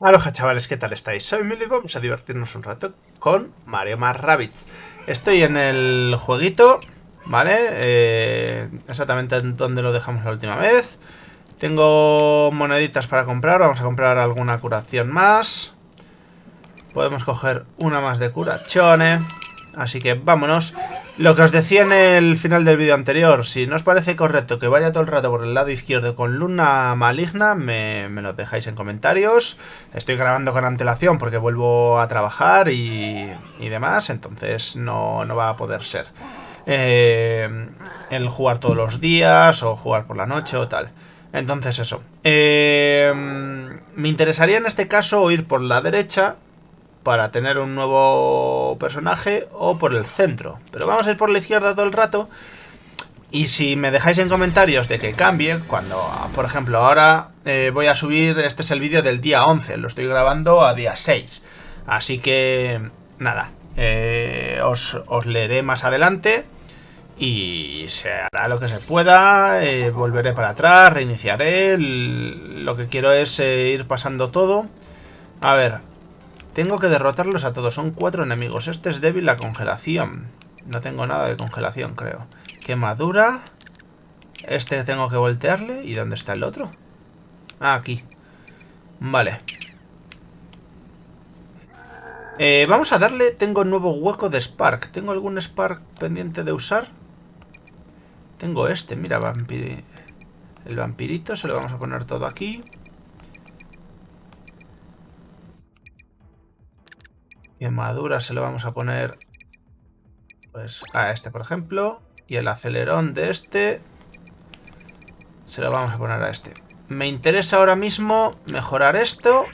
Aloha chavales, ¿qué tal estáis? Soy Mili vamos a divertirnos un rato con Mario más. Estoy en el jueguito, ¿vale? Eh, exactamente donde lo dejamos la última vez. Tengo moneditas para comprar, vamos a comprar alguna curación más. Podemos coger una más de curaciones. Así que vámonos. Lo que os decía en el final del vídeo anterior, si no os parece correcto que vaya todo el rato por el lado izquierdo con luna maligna, me, lo dejáis en comentarios. Estoy grabando con antelación porque vuelvo a trabajar y, demás, entonces no, va a poder ser. Eh, el jugar todos los días o jugar por la noche o tal. Entonces eso. Eh, me interesaría en este caso ir por la derecha para tener un nuevo personaje o por el centro. Pero vamos a ir por la izquierda todo el rato. Y si me dejáis en comentarios de que cambie, cuando, por ejemplo, ahora eh, voy a subir, este es el vídeo del día 11, lo estoy grabando a día 6. Así que, nada, eh, os, leeré más adelante y se hará lo que se pueda, eh, volveré para atrás, reiniciaré, lo que quiero es ir pasando todo. A ver, tengo que derrotarlos a todos. Son cuatro enemigos. Este es débil la congelación. No tengo nada de congelación, creo. Quemadura. Este tengo que voltearle. ¿Y dónde está el otro? Ah, aquí. Vale. Eh, vamos a darle... Tengo un nuevo hueco de Spark. ¿Tengo algún Spark pendiente de usar? Tengo este, mira, vampiri... el vampirito. Se lo vamos a poner todo aquí. Quemadura se lo vamos a poner pues a este, por ejemplo. Y el acelerón de este se lo vamos a poner a este. Me interesa ahora mismo mejorar esto.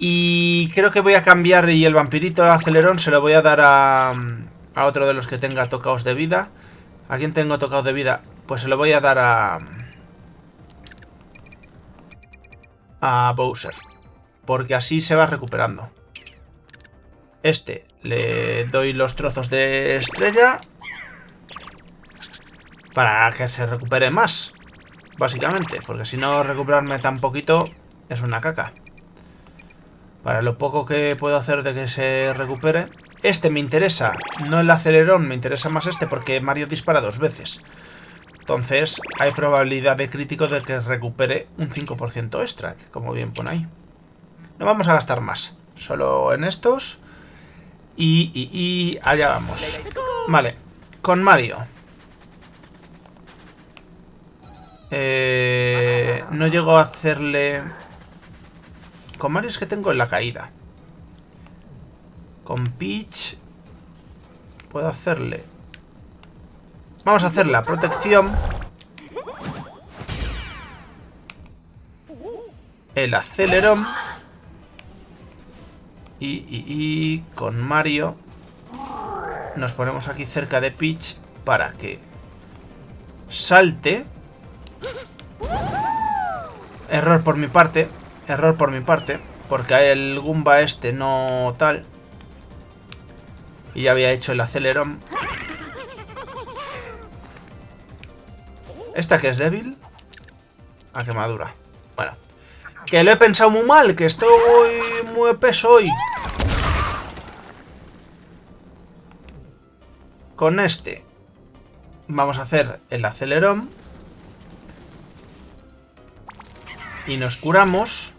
Y creo que voy a cambiar y el vampirito el acelerón se lo voy a dar a, a otro de los que tenga tocados de vida. ¿A quién tengo tocados de vida? Pues se lo voy a dar a... a Bowser. Porque así se va recuperando. Este le doy los trozos de estrella. Para que se recupere más. Básicamente. Porque si no recuperarme tan poquito es una caca. Para lo poco que puedo hacer de que se recupere. Este me interesa. No el acelerón, me interesa más este porque Mario dispara dos veces. Entonces hay probabilidad de crítico de que recupere un 5% extra, como bien pone ahí. No vamos a gastar más, solo en estos. Y, y, allá vamos. Vale, con Mario. Eh, no llego a hacerle... Con Mario es que tengo en la caída. Con Peach... Puedo hacerle Vamos a hacer la protección. El acelerón. Y, y, con Mario nos ponemos aquí cerca de Peach para que salte. Error por mi parte. Error por mi parte. Porque el Goomba este no tal. Y ya había hecho el acelerón. ¿Esta que es débil? A quemadura. Bueno. Que lo he pensado muy mal, que estoy muy peso hoy. Con este vamos a hacer el acelerón. Y nos curamos.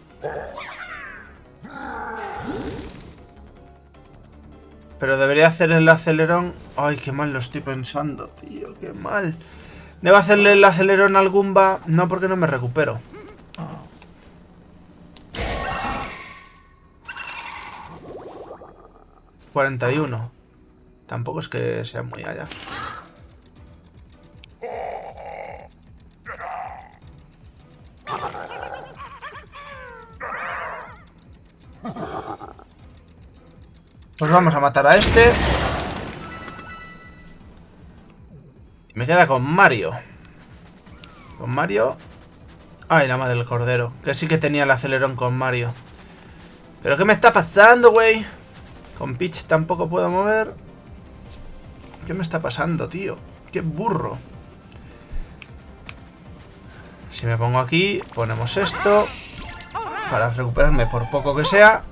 Pero debería hacer el acelerón... Ay, qué mal lo estoy pensando, tío, qué mal. Debo hacerle el acelerón al Goomba, no porque no me recupero. 41. Tampoco es que sea muy allá. Pues vamos a matar a este. Queda con Mario. Con Mario... Ay, la madre del cordero. Que sí que tenía el acelerón con Mario. ¿Pero qué me está pasando, güey? Con Peach tampoco puedo mover. ¿Qué me está pasando, tío? ¡Qué burro! Si me pongo aquí, ponemos esto. Para recuperarme por poco que sea.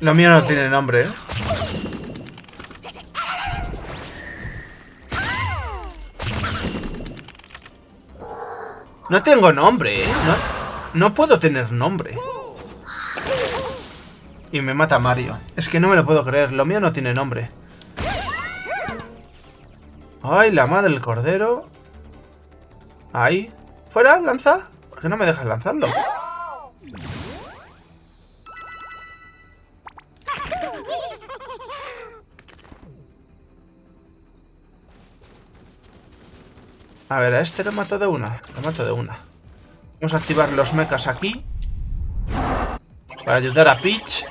Lo mío no tiene nombre, ¿eh? No tengo nombre, ¿eh? No, puedo tener nombre. Y me mata Mario. Es que no me lo puedo creer. Lo mío no tiene nombre. Ay, la madre del cordero. Ahí. ¿Fuera? ¿Lanza? ¿Por qué no me dejas lanzarlo? A ver, a este lo mato de una. Lo mato de una. Vamos a activar los mechas aquí. Para ayudar a Peach.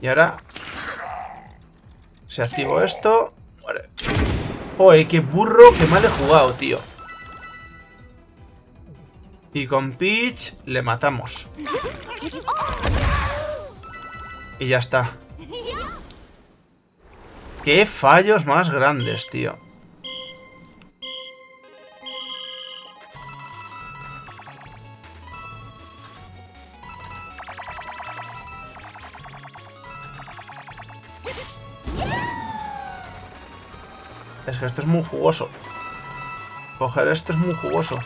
Y ahora... Se activó esto. Vale. Oye, qué burro, qué mal he jugado, tío. Y con Peach le matamos. Y ya está. Qué fallos más grandes, tío. Es que esto es muy jugoso. Coger esto es muy jugoso.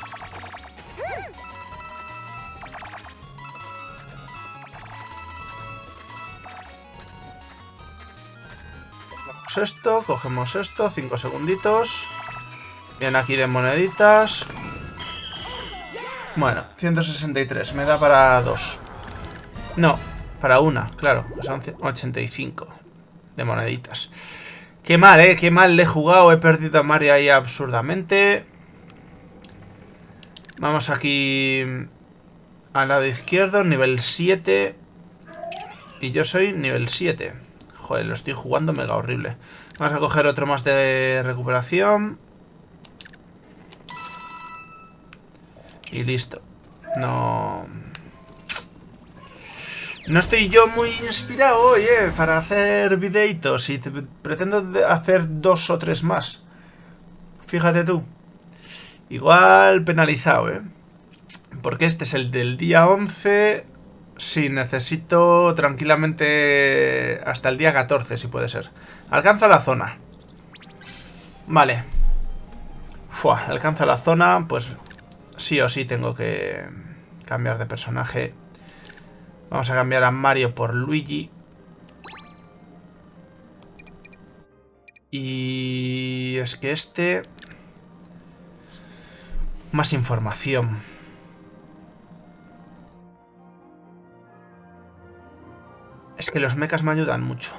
Esto, cogemos esto, 5 segunditos. Bien aquí de moneditas. Bueno, 163, me da para dos. No, para una, claro, son 85 de moneditas. Qué mal, eh, qué mal le he jugado, he perdido a Mario ahí absurdamente. Vamos aquí al lado izquierdo, nivel 7. Y yo soy nivel 7. Lo estoy jugando mega horrible. Vamos a coger otro más de recuperación. Y listo. No... No estoy yo muy inspirado hoy, eh, para hacer videitos y pretendo hacer dos o tres más. Fíjate tú. Igual penalizado, eh. Porque este es el del día 11. Sí, necesito tranquilamente hasta el día 14, si puede ser. Alcanza la zona. Vale. Alcanza la zona, pues sí o sí tengo que cambiar de personaje Vamos a cambiar a Mario por Luigi. Y es que este... Más información. Es que los mechas me ayudan mucho.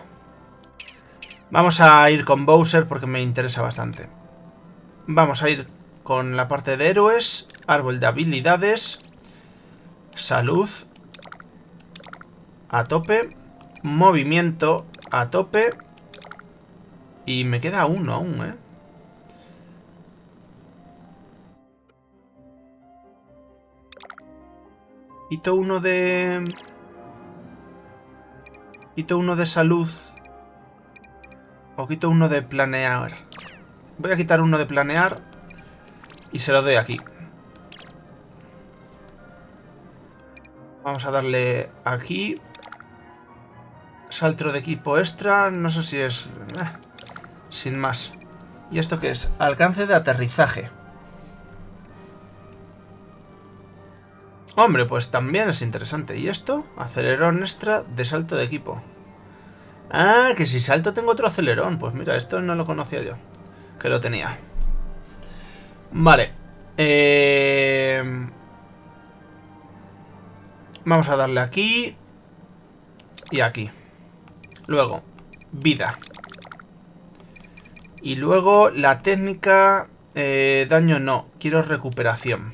Vamos a ir con Bowser porque me interesa bastante. Vamos a ir con la parte de héroes, árbol de habilidades, salud a tope. Movimiento a tope. Y me queda uno aún, ¿eh? Quito uno de... Quito uno de salud. O quito uno de planear. Voy a quitar uno de planear. Y se lo doy aquí. Vamos a darle aquí. Salto de equipo extra, no sé si es... Eh, sin más. ¿Y esto qué es? Alcance de aterrizaje. Hombre, pues también es interesante. ¿Y esto? Acelerón extra de salto de equipo. Ah, que si salto tengo otro acelerón. Pues mira, esto no lo conocía yo. Que lo tenía. Vale. Eh... Vamos a darle aquí. Y aquí. Luego, vida. Y luego la técnica... Eh, daño no, quiero recuperación.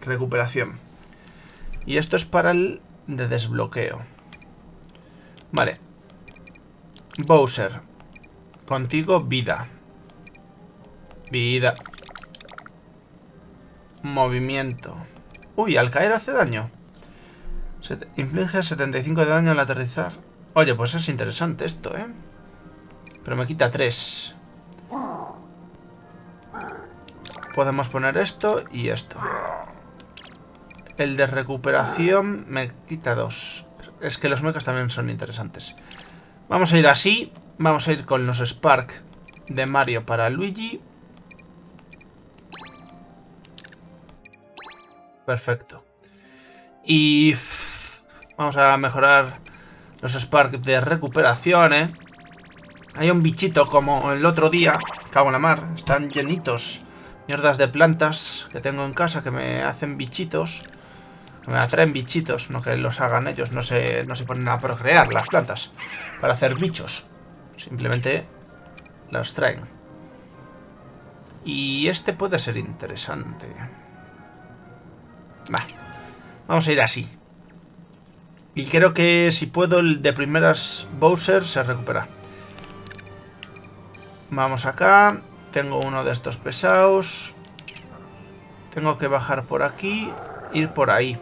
Recuperación. Y esto es para el de desbloqueo. Vale. Bowser. Contigo, vida. Vida. Movimiento. Uy, al caer hace daño. Se inflige 75 de daño al aterrizar. Oye, pues es interesante esto, ¿eh? Pero me quita 3. Podemos poner esto y esto. El de recuperación me quita 2. Es que los mechas también son interesantes. Vamos a ir así. Vamos a ir con los Spark de Mario para Luigi. Perfecto. Y vamos a mejorar los Spark de recuperación, ¿eh? Hay un bichito como el otro día, cago en la mar, están llenitos. Mierdas de plantas que tengo en casa que me hacen bichitos. Me atraen bichitos, no que los hagan ellos, no se, no se ponen a procrear las plantas para hacer bichos. Simplemente los traen. Y este puede ser interesante. Va. Vamos a ir así. Y creo que si puedo el de primeras Bowser se recupera. Vamos acá. Tengo uno de estos pesados. Tengo que bajar por aquí. Ir por ahí.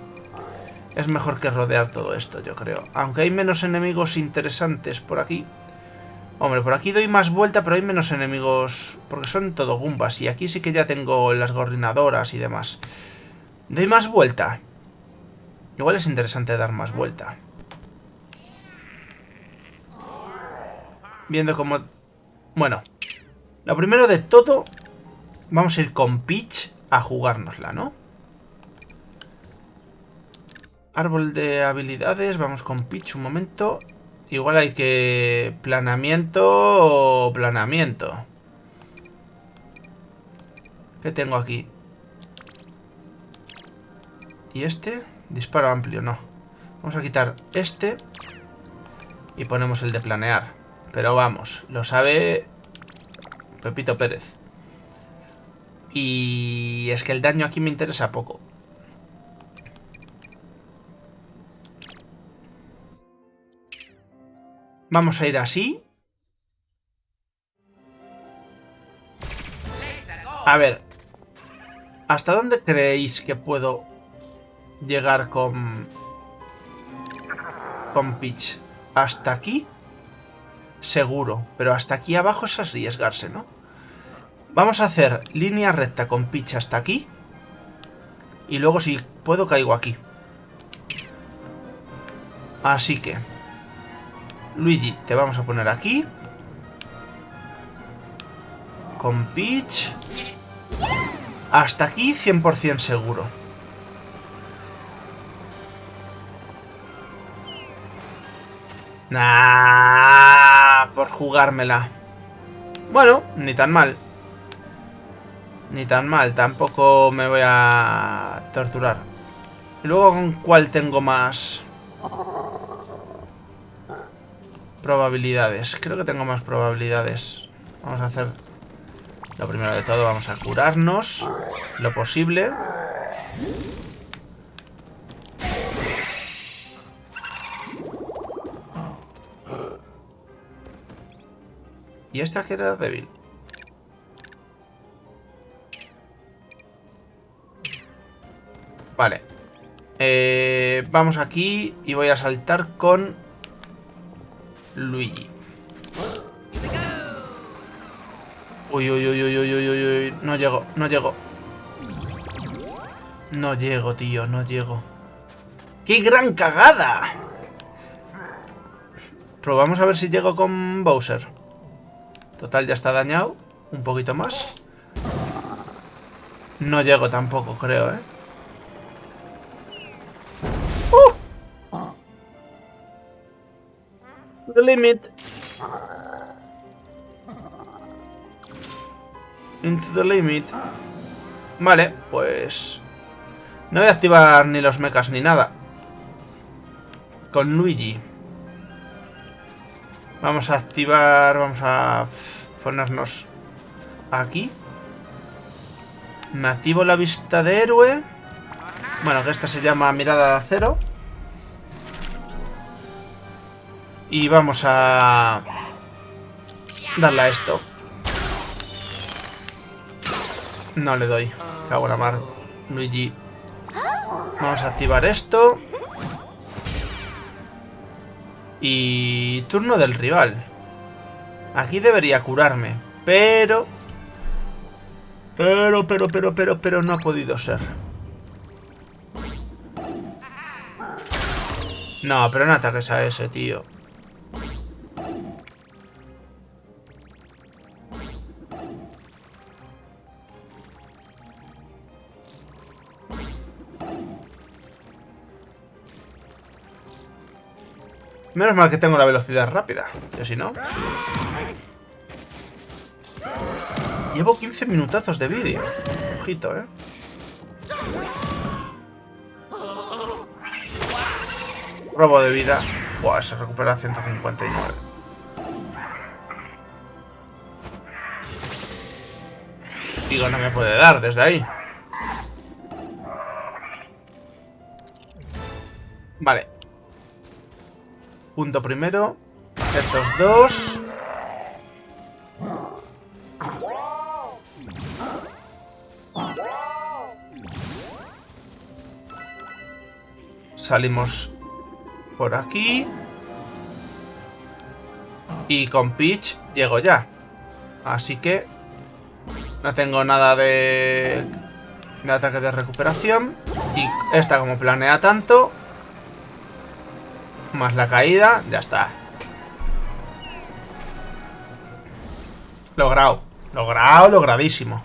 Es mejor que rodear todo esto, yo creo. Aunque hay menos enemigos interesantes por aquí. Hombre, por aquí doy más vuelta, pero hay menos enemigos. Porque son todo gumbas. Y aquí sí que ya tengo las gorrinadoras y demás. Doy más vuelta. Igual es interesante dar más vuelta. Viendo cómo... Bueno. Lo primero de todo... Vamos a ir con Peach a jugárnosla, ¿no? Árbol de habilidades. Vamos con Peach un momento. Igual hay que... Planeamiento o planeamiento. ¿Qué tengo aquí? ¿Y este? Disparo amplio, no. Vamos a quitar este. Y ponemos el de planear. Pero vamos, lo sabe Pepito Pérez. Y es que el daño aquí me interesa poco. Vamos a ir así. A ver. ¿Hasta dónde creéis que puedo llegar con... Con Peach. ¿Hasta aquí? Seguro. Pero hasta aquí abajo es arriesgarse, ¿no? Vamos a hacer línea recta con Peach hasta aquí. Y luego si puedo caigo aquí. Así que... Luigi, te vamos a poner aquí. Con Peach. Hasta aquí 100% seguro. Nah, por jugármela. Bueno, ni tan mal. Ni tan mal, tampoco me voy a torturar. Y luego, ¿con cuál tengo más probabilidades? Creo que tengo más probabilidades. Vamos a hacer lo primero de todo, vamos a curarnos lo posible. Y esta que era débil. Vale. Eh, vamos aquí y voy a saltar con Luigi. Uy, uy, uy, uy, uy, uy, uy. No llego, no llego. No llego, tío, no llego. ¡Qué gran cagada! Probamos a ver si llego con Bowser. Total, ya está dañado. Un poquito más. No llego tampoco, creo, ¿eh? Into the limit. Vale, pues... No voy a activar ni los mechas ni nada. Con Luigi. Vamos a activar, vamos a ponernos aquí. Me activo la vista de héroe. Bueno, que esta se llama mirada de acero. Y vamos a darle a esto. No le doy. Cago en la mar. Luigi. Vamos a activar esto. Y turno del rival. Aquí debería curarme, pero... Pero, pero, pero, pero, pero no ha podido ser. No, pero no ataques a ese, tío. Menos mal que tengo la velocidad rápida, que si no... Llevo 15 minutazos de vídeo. Ojito, ¿eh? Robo de vida. Buah, se recupera 159. Digo, no me puede dar desde ahí. Vale. Punto primero. Estos dos. Salimos por aquí. Y con Peach llego ya. Así que no tengo nada de, de ataque de recuperación. Y esta como planea tanto. Más la caída, ya está. Logrado. Logrado, logradísimo.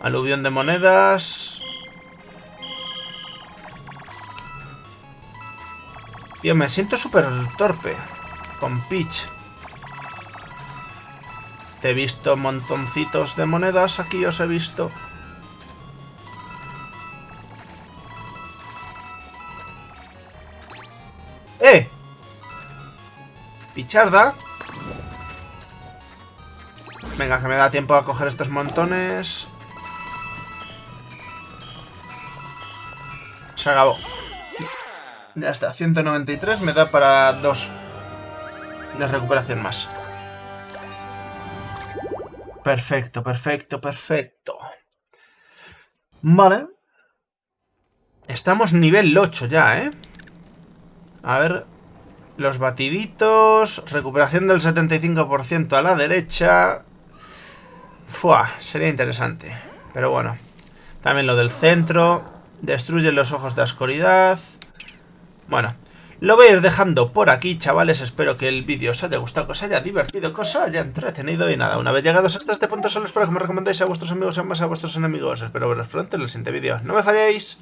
Aluvión de monedas. Tío, me siento súper torpe. Con Peach. Te he visto montoncitos de monedas. Aquí os he visto. ¡Eh! Picharda. Venga, que me da tiempo a coger estos montones. Se acabó. Ya está, 193 me da para dos de recuperación más. Perfecto, perfecto, perfecto. Vale. Estamos nivel 8 ya, ¿eh? A ver... Los batiditos... Recuperación del 75% a la derecha... Fua, sería interesante. Pero bueno. También lo del centro. Destruye los ojos de oscuridad. Bueno, lo voy a ir dejando por aquí, chavales. Espero que el vídeo os haya gustado, que os haya divertido, que os haya entretenido. Y nada, una vez llegados hasta este punto, solo espero que me recomendéis a vuestros amigos y más a vuestros enemigos. Espero veros pronto en el siguiente vídeo. ¡No me falléis!